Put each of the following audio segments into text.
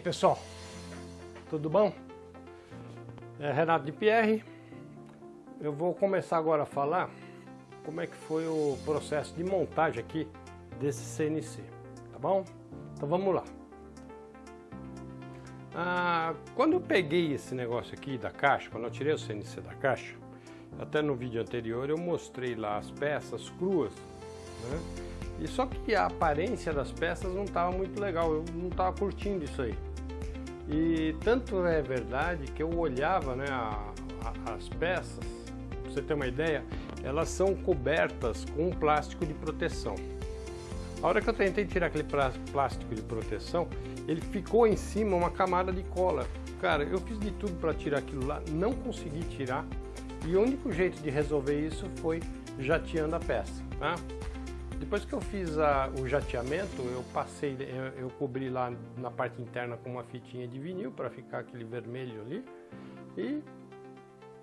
pessoal, tudo bom? É Renato de Pierre. Eu vou começar agora a falar como é que foi o processo de montagem aqui desse CNC, tá bom? Então vamos lá. Ah, quando eu peguei esse negócio aqui da caixa, quando eu tirei o CNC da caixa, até no vídeo anterior eu mostrei lá as peças cruas, né? E só que a aparência das peças não estava muito legal, eu não estava curtindo isso aí. E tanto é verdade que eu olhava né, a, a, as peças, para você ter uma ideia, elas são cobertas com um plástico de proteção. A hora que eu tentei tirar aquele plástico de proteção, ele ficou em cima uma camada de cola. Cara, eu fiz de tudo para tirar aquilo lá, não consegui tirar. E o único jeito de resolver isso foi jateando a peça. Tá? Depois que eu fiz a, o jateamento, eu passei, eu, eu, cobri lá na parte interna com uma fitinha de vinil para ficar aquele vermelho ali e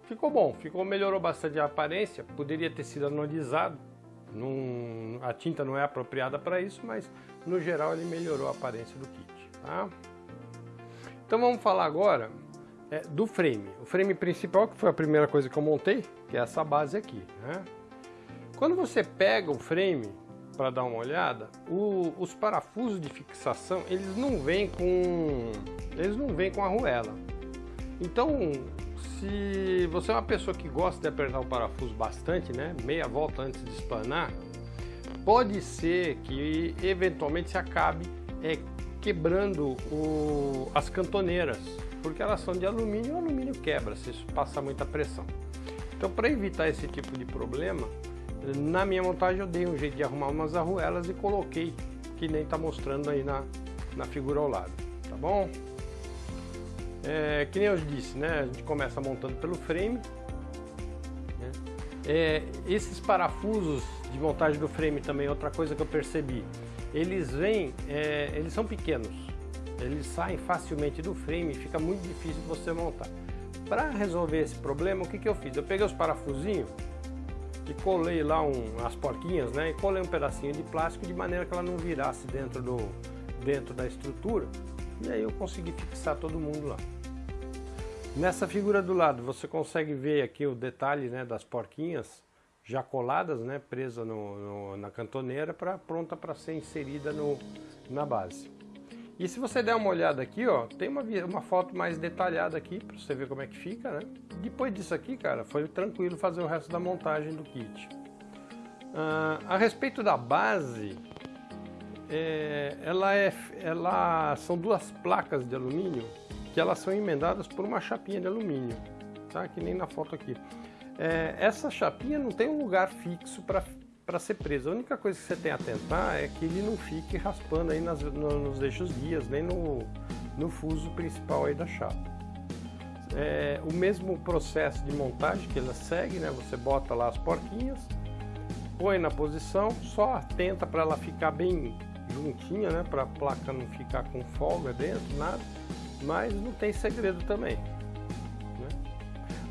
ficou bom, ficou melhorou bastante a aparência. Poderia ter sido anodizado, num, a tinta não é apropriada para isso, mas no geral ele melhorou a aparência do kit. Tá? Então vamos falar agora é, do frame. O frame principal, que foi a primeira coisa que eu montei, que é essa base aqui. Né? Quando você pega o frame, para dar uma olhada, o, os parafusos de fixação, eles não vêm com eles não vêm com arruela. Então, se você é uma pessoa que gosta de apertar o parafuso bastante, né, meia volta antes de espanar, pode ser que eventualmente se acabe é, quebrando o, as cantoneiras, porque elas são de alumínio e o alumínio quebra se isso passar muita pressão. Então, para evitar esse tipo de problema, na minha montagem eu dei um jeito de arrumar umas arruelas e coloquei, que nem está mostrando aí na, na figura ao lado, tá bom? É, que nem eu disse, né? A gente começa montando pelo frame. Né? É, esses parafusos de montagem do frame também, outra coisa que eu percebi, eles vêm, é, eles são pequenos, eles saem facilmente do frame e fica muito difícil de você montar. Para resolver esse problema, o que, que eu fiz? Eu peguei os parafusinhos e colei lá um, as porquinhas, né? E colei um pedacinho de plástico de maneira que ela não virasse dentro, do, dentro da estrutura. E aí eu consegui fixar todo mundo lá. Nessa figura do lado você consegue ver aqui o detalhe né, das porquinhas já coladas, né, presa no, no, na cantoneira, pra, pronta para ser inserida no, na base. E se você der uma olhada aqui, ó, tem uma, uma foto mais detalhada aqui para você ver como é que fica, né? Depois disso aqui, cara, foi tranquilo fazer o resto da montagem do kit. Uh, a respeito da base, é, ela é, ela são duas placas de alumínio que elas são emendadas por uma chapinha de alumínio, tá? Que nem na foto aqui. É, essa chapinha não tem um lugar fixo para para ser preso. A única coisa que você tem a tentar é que ele não fique raspando aí nas, no, nos eixos guias, nem no, no fuso principal aí da chapa. É, o mesmo processo de montagem que ela segue, né? Você bota lá as porquinhas, põe na posição, só atenta para ela ficar bem juntinha, né? Para a placa não ficar com folga dentro, nada. Mas não tem segredo também. Né?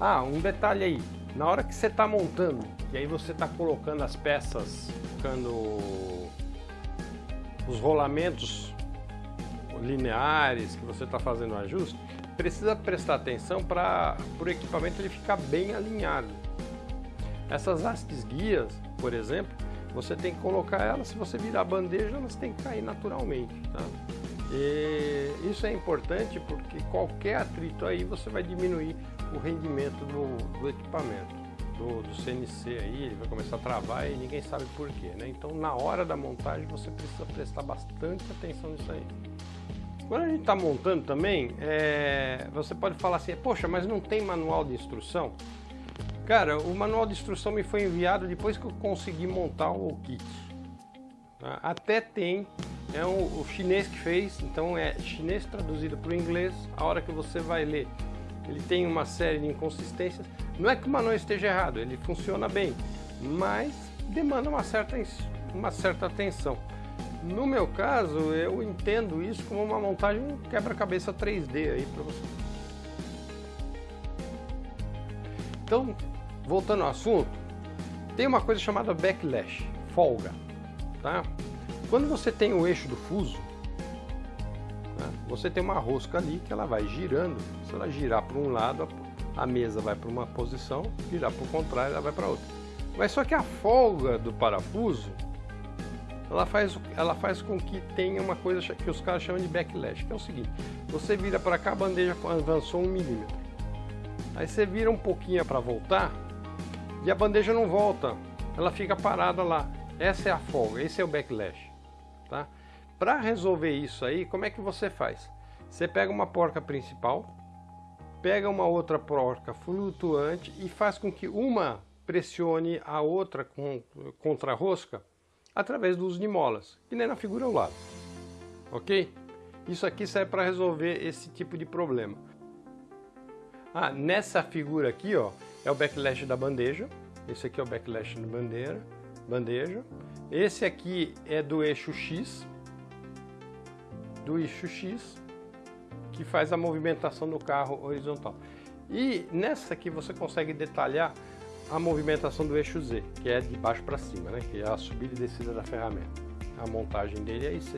Ah, um detalhe aí. Na hora que você está montando, e aí você está colocando as peças, colocando os rolamentos lineares que você está fazendo o ajuste, precisa prestar atenção para o equipamento ele ficar bem alinhado. Essas hastes guias, por exemplo, você tem que colocar elas, se você virar a bandeja, elas têm que cair naturalmente. Tá? E isso é importante porque qualquer atrito aí você vai diminuir o rendimento do, do equipamento, do, do, CNC aí, ele vai começar a travar e ninguém sabe por quê, né? Então na hora da montagem você precisa prestar bastante atenção nisso aí. Quando a gente está montando também, é, você pode falar assim, poxa, mas não tem manual de instrução? Cara, o manual de instrução me foi enviado depois que eu consegui montar o kit. Tá? Até tem, é o, o chinês que fez, então é chinês traduzido para o inglês, a hora que você vai ler ele tem uma série de inconsistências. Não é que o manual esteja errado, ele funciona bem, mas demanda uma certa, uma certa atenção. No meu caso, eu entendo isso como uma montagem quebra-cabeça 3D aí para você. Então, voltando ao assunto, tem uma coisa chamada backlash, folga, tá? Quando você tem o eixo do fuso, né, você tem uma rosca ali que ela vai girando. Se ela girar para um lado, a mesa vai para uma posição, virar para o contrário, ela vai para outra. Mas só que a folga do parafuso, ela faz, ela faz com que tenha uma coisa que os caras chamam de backlash, que é o seguinte, você vira para cá, a bandeja avançou um milímetro. Aí você vira um pouquinho para voltar e a bandeja não volta, ela fica parada lá. Essa é a folga, esse é o backlash. Tá? Para resolver isso aí, como é que você faz? Você pega uma porca principal, pega uma outra porca flutuante e faz com que uma pressione a outra com, contra a rosca através do uso de molas, que nem na figura ao lado. Ok? Isso aqui serve para resolver esse tipo de problema. Ah, nessa figura aqui, ó, é o backlash da bandeja. Esse aqui é o backlash da bandeira, bandeja. Esse aqui é do eixo X, do eixo X, que faz a movimentação do carro horizontal. E nessa aqui você consegue detalhar a movimentação do eixo Z, que é de baixo para cima, né? que é a subida e descida da ferramenta. A montagem dele é isso.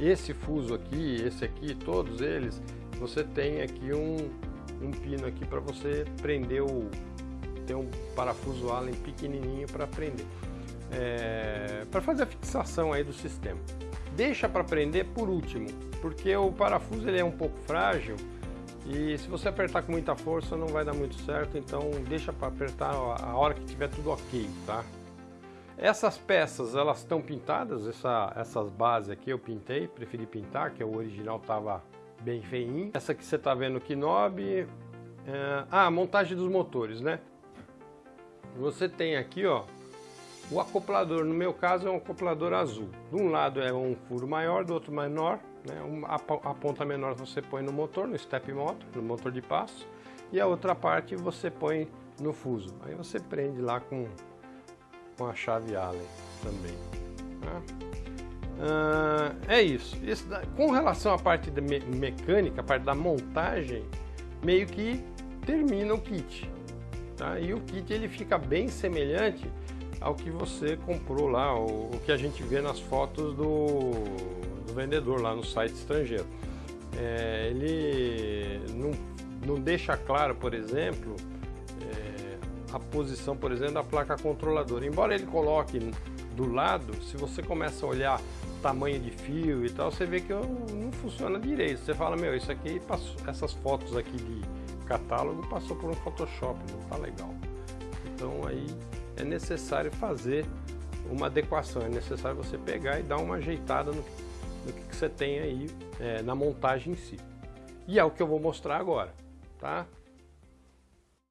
Esse fuso aqui, esse aqui, todos eles, você tem aqui um, um pino aqui para você prender o... Tem um parafuso Allen pequenininho para prender. É, para fazer a fixação aí do sistema. Deixa para prender por último, porque o parafuso ele é um pouco frágil e se você apertar com muita força não vai dar muito certo, então deixa para apertar a hora que tiver tudo ok, tá? Essas peças, elas estão pintadas, essa, essas bases aqui eu pintei, preferi pintar, que o original estava bem feinho. Essa que você está vendo knob, é... ah, montagem dos motores, né? Você tem aqui, ó, o acoplador, no meu caso é um acoplador azul. De um lado é um furo maior, do outro menor, né? A ponta menor você põe no motor, no step motor, no motor de passo, e a outra parte você põe no fuso. Aí você prende lá com, com a chave Allen também. Tá? Ah, é isso. isso. Com relação à parte me mecânica, a parte da montagem, meio que termina o kit. Tá? E o kit ele fica bem semelhante ao que você comprou lá, o, o que a gente vê nas fotos do, do vendedor lá no site estrangeiro. É, ele não, não deixa claro, por exemplo, é, a posição, por exemplo, da placa controladora. Embora ele coloque do lado, se você começa a olhar tamanho de fio e tal, você vê que não funciona direito. Você fala, meu, isso aqui essas fotos aqui de catálogo passou por um Photoshop, não tá legal. Então aí é necessário fazer uma adequação, é necessário você pegar e dar uma ajeitada no, no que, que, você tem aí é, na montagem em si. E é o que eu vou mostrar agora, tá?